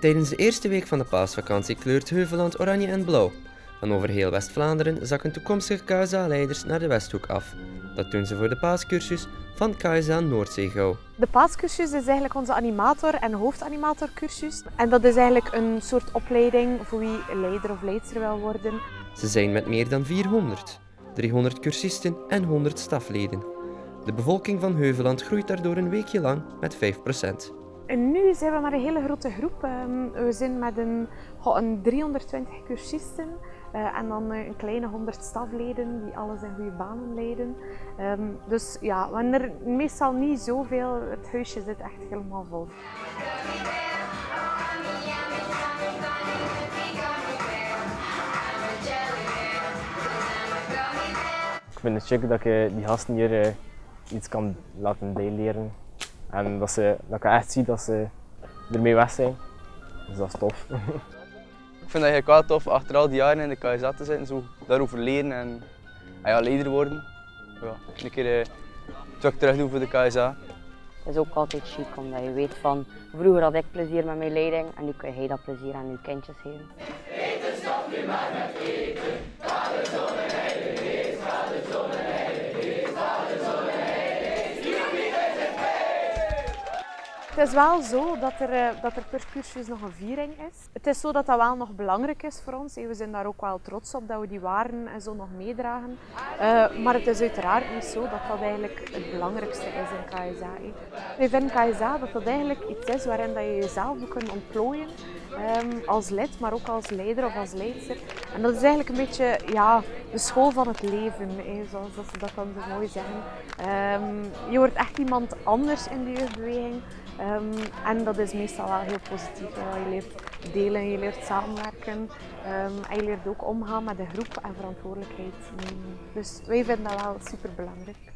Tijdens de eerste week van de paasvakantie kleurt Heuveland oranje en blauw. Van over heel West-Vlaanderen zakken toekomstige KSA-leiders naar de Westhoek af. Dat doen ze voor de paascursus van KSA Noordzeegouw. De paascursus is eigenlijk onze animator- en hoofdanimatorcursus. En dat is eigenlijk een soort opleiding voor wie leider of leidster wil worden. Ze zijn met meer dan 400, 300 cursisten en 100 stafleden. De bevolking van Heuveland groeit daardoor een weekje lang met 5%. En nu zijn we maar een hele grote groep. Ehm, We zijn met een, een 320 cursisten eh, en dan eh, een kleine 100 stafleden die alles in goede banen leiden. Ehm, Dus ja, we hebben er meestal niet zoveel. Het huisje zit echt helemaal vol. Ik vind het chic dat ik die gasten hier eh, iets kan laten bijleren. En dat, ze, dat ik echt zie dat ze ermee weg zijn. Dus dat is tof. Ik vind het eigenlijk wel tof achter al die jaren in de KSA te zitten, zo daarover leren en ah ja, leider worden. Ja, een keer eh, terug terug doen voor de KSA. Het is ook altijd chic omdat je weet van vroeger had ik plezier met mijn leiding en nu kun jij dat plezier aan je kindjes geven. Het is wel zo dat er, eh, dat er per cursus nog een viering is. Het is zo dat dat wel nog belangrijk is voor ons. We zijn daar ook wel trots op dat we die waarden en zo nog meedragen. Eh, maar het is uiteraard niet zo dat dat eigenlijk het belangrijkste is in KSA. Wij vinden KSA dat dat eigenlijk iets is waarin je jezelf ook kunt ontplooien. Ehm, als lid, maar ook als leider of als leidster. En dat is eigenlijk een beetje ja, de school van het leven, zoals dat ze dat dan zo mooi zeggen. Ehm, je wordt echt iemand anders in de jeugdbeweging. Ehm, en dat is meestal wel heel positief. Je leert delen, je leert samenwerken. en je leert ook omgaan met de groep en verantwoordelijkheid. Dus wij vinden dat wel super belangrijk.